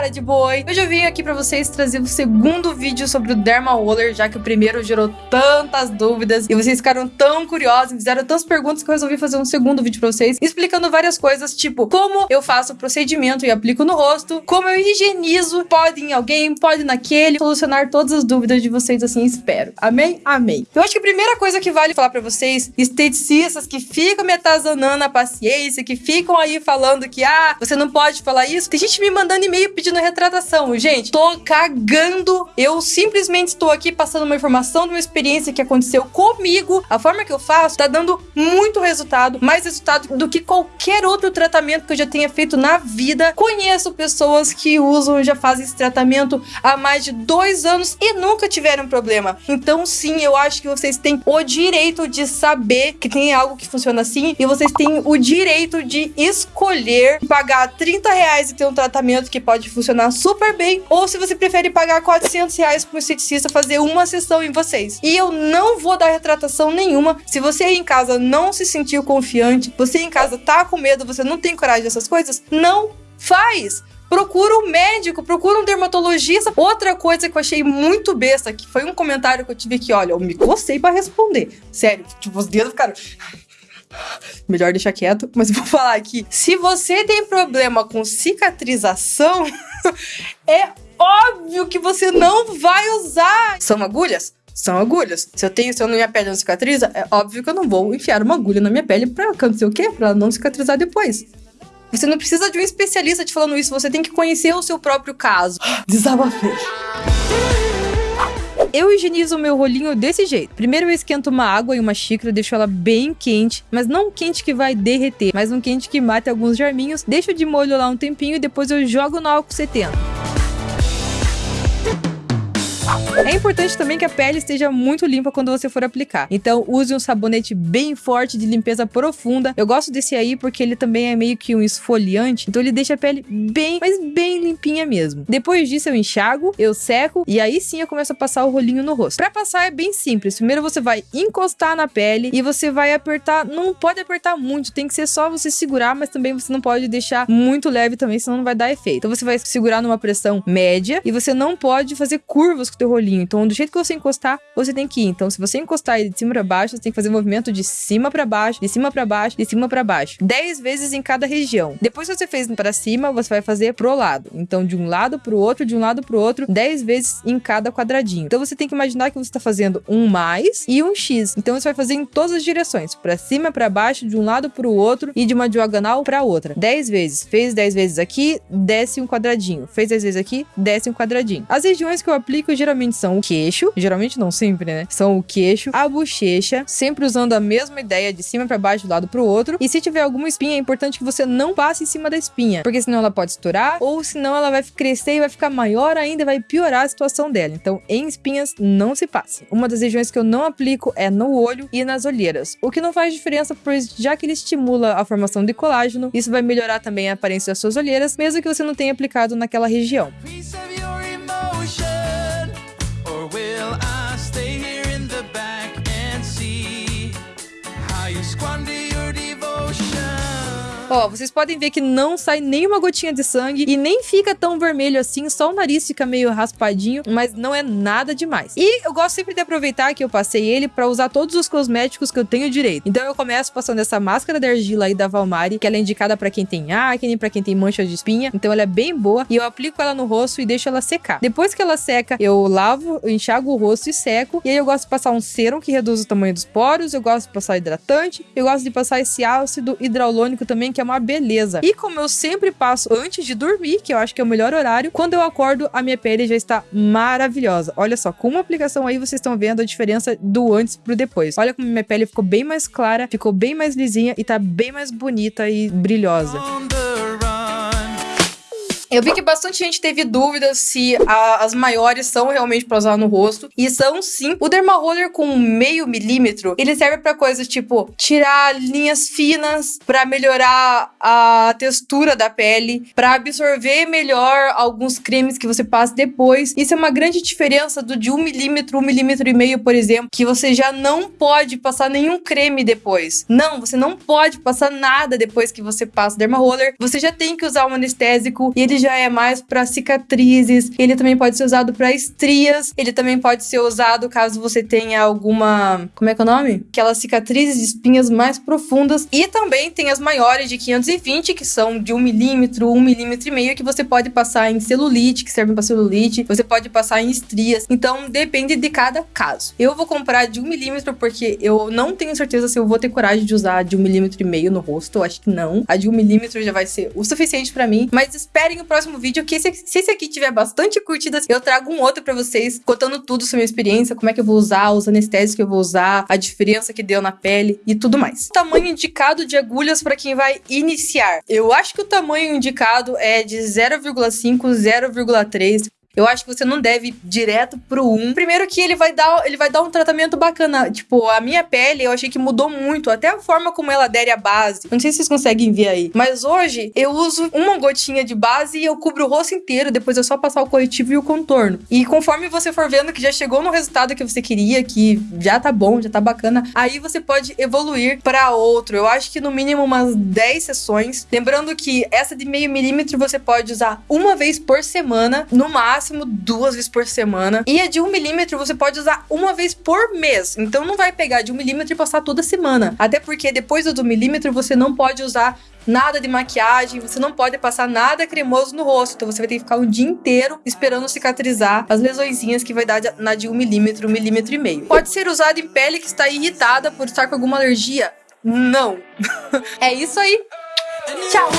cara de boi. Hoje eu vim aqui pra vocês trazer o segundo vídeo sobre o Derma Roller, já que o primeiro gerou tantas dúvidas e vocês ficaram tão curiosos, fizeram tantas perguntas que eu resolvi fazer um segundo vídeo pra vocês, explicando várias coisas, tipo como eu faço o procedimento e aplico no rosto, como eu higienizo, pode em alguém, pode naquele, solucionar todas as dúvidas de vocês assim, espero. Amém? Amém. Eu acho que a primeira coisa que vale falar pra vocês, esteticistas que ficam me atazanando a paciência, que ficam aí falando que, ah, você não pode falar isso. Tem gente me mandando e-mail pedindo retratação. Gente, tô cagando. Eu simplesmente estou aqui passando uma informação de uma experiência que aconteceu comigo. A forma que eu faço tá dando muito resultado, mais resultado do que qualquer outro tratamento que eu já tenha feito na vida. Conheço pessoas que usam, já fazem esse tratamento há mais de dois anos e nunca tiveram problema. Então, sim, eu acho que vocês têm o direito de saber que tem algo que funciona assim e vocês têm o direito de escolher pagar 30 reais e ter um tratamento que pode funcionar super bem, ou se você prefere pagar 400 reais para um esteticista fazer uma sessão em vocês. E eu não vou dar retratação nenhuma. Se você aí em casa não se sentiu confiante, você em casa tá com medo, você não tem coragem dessas coisas, não faz procura um médico, procura um dermatologista. Outra coisa que eu achei muito besta, que foi um comentário que eu tive que, olha, eu me cocei para responder. Sério, tipo, os dedos ficaram. Melhor deixar quieto, mas vou falar aqui. Se você tem problema com cicatrização, é óbvio que você não vai usar. São agulhas? São agulhas. Se eu tenho, se eu não minha pele não cicatriza, é óbvio que eu não vou enfiar uma agulha na minha pele pra acontecer o quê? Pra ela não cicatrizar depois. Você não precisa de um especialista te falando isso, você tem que conhecer o seu próprio caso. Desabafei. Eu higienizo o meu rolinho desse jeito. Primeiro eu esquento uma água em uma xícara, deixo ela bem quente, mas não quente que vai derreter, mas um quente que mate alguns germinhos, deixo de molho lá um tempinho e depois eu jogo no álcool 70. É importante também que a pele esteja muito limpa quando você for aplicar. Então, use um sabonete bem forte de limpeza profunda. Eu gosto desse aí porque ele também é meio que um esfoliante, então ele deixa a pele bem, mas bem limpinha mesmo. Depois disso, eu enxago, eu seco e aí sim eu começo a passar o rolinho no rosto. Para passar é bem simples. Primeiro você vai encostar na pele e você vai apertar, não pode apertar muito, tem que ser só você segurar, mas também você não pode deixar muito leve também, senão não vai dar efeito. Então você vai segurar numa pressão média e você não pode fazer curvas com o teu rolinho então, do jeito que você encostar, você tem que ir. Então, se você encostar ele de cima para baixo, você tem que fazer o movimento de cima para baixo, de cima para baixo, de cima para baixo. 10 vezes em cada região. Depois que você fez para cima, você vai fazer pro lado. Então, de um lado pro outro, de um lado pro outro, 10 vezes em cada quadradinho. Então, você tem que imaginar que você está fazendo um mais e um X. Então, você vai fazer em todas as direções, para cima, para baixo, de um lado pro outro e de uma diagonal para outra. 10 vezes. Fez 10 vezes aqui, desce um quadradinho. Fez 10 vezes aqui, desce um quadradinho. As regiões que eu aplico geralmente são o queixo, geralmente não sempre, né? São o queixo, a bochecha, sempre usando a mesma ideia de cima para baixo, do lado pro outro. E se tiver alguma espinha, é importante que você não passe em cima da espinha, porque senão ela pode estourar ou senão ela vai crescer e vai ficar maior ainda, vai piorar a situação dela. Então, em espinhas não se passe. Uma das regiões que eu não aplico é no olho e nas olheiras, o que não faz diferença, pois já que ele estimula a formação de colágeno, isso vai melhorar também a aparência das suas olheiras, mesmo que você não tenha aplicado naquela região. Ó, vocês podem ver que não sai nenhuma gotinha de sangue e nem fica tão vermelho assim, só o nariz fica meio raspadinho, mas não é nada demais. E eu gosto sempre de aproveitar que eu passei ele para usar todos os cosméticos que eu tenho direito. Então eu começo passando essa máscara de argila aí da Valmari, que ela é indicada para quem tem acne, para quem tem mancha de espinha, então ela é bem boa e eu aplico ela no rosto e deixo ela secar. Depois que ela seca, eu lavo, eu enxago o rosto e seco, e aí eu gosto de passar um serum que reduz o tamanho dos poros, eu gosto de passar hidratante, eu gosto de passar esse ácido hidraulônico também, que que é uma beleza. E como eu sempre passo antes de dormir, que eu acho que é o melhor horário, quando eu acordo, a minha pele já está maravilhosa. Olha só, com uma aplicação aí vocês estão vendo a diferença do antes pro depois. Olha como minha pele ficou bem mais clara, ficou bem mais lisinha e tá bem mais bonita e brilhosa. Eu vi que bastante gente teve dúvidas se a, as maiores são realmente para usar no rosto. E são sim. O Dermaroller com meio milímetro, ele serve para coisas tipo tirar linhas finas, para melhorar a textura da pele, para absorver melhor alguns cremes que você passa depois. Isso é uma grande diferença do de um milímetro, um milímetro e meio, por exemplo, que você já não pode passar nenhum creme depois. Não, você não pode passar nada depois que você passa o Dermaroller. Você já tem que usar um anestésico e ele já é mais para cicatrizes, ele também pode ser usado para estrias, ele também pode ser usado caso você tenha alguma, como é que é o nome? Aquelas cicatrizes de espinhas mais profundas e também tem as maiores de 520 que são de 1 milímetro, 1 milímetro e meio que você pode passar em celulite, que servem para celulite, você pode passar em estrias. Então depende de cada caso. Eu vou comprar de 1 milímetro porque eu não tenho certeza se eu vou ter coragem de usar de 1 milímetro e meio no rosto, eu acho que não. A de 1 milímetro já vai ser o suficiente para mim, mas esperem o próximo vídeo que se, se esse aqui tiver bastante curtidas, eu trago um outro para vocês contando tudo sobre a minha experiência, como é que eu vou usar, os anestésicos que eu vou usar, a diferença que deu na pele e tudo mais. Tamanho indicado de agulhas para quem vai iniciar. Eu acho que o tamanho indicado é de 0,5, 0,3. Eu acho que você não deve ir direto pro 1. Primeiro que ele vai dar, ele vai dar um tratamento bacana. Tipo, a minha pele, eu achei que mudou muito, até a forma como ela adere a base. Não sei se vocês conseguem ver aí, mas hoje eu uso uma gotinha de base e eu cubro o rosto inteiro, depois é só passar o corretivo e o contorno. E conforme você for vendo que já chegou no resultado que você queria, que já tá bom, já tá bacana, aí você pode evoluir para outro. Eu acho que no mínimo umas 10 sessões. Lembrando que essa de meio milímetro você pode usar uma vez por semana, no máximo máximo duas vezes por semana. E a de um milímetro você pode usar uma vez por mês. Então não vai pegar de um milímetro e passar toda semana. Até porque depois do milímetro você não pode usar nada de maquiagem, você não pode passar nada cremoso no rosto. Então você vai ter que ficar o dia inteiro esperando cicatrizar as lesõezinhas que vai dar na de um milímetro, um milímetro e meio. Pode ser usado em pele que está irritada por estar com alguma alergia? Não. é isso aí. Tchau.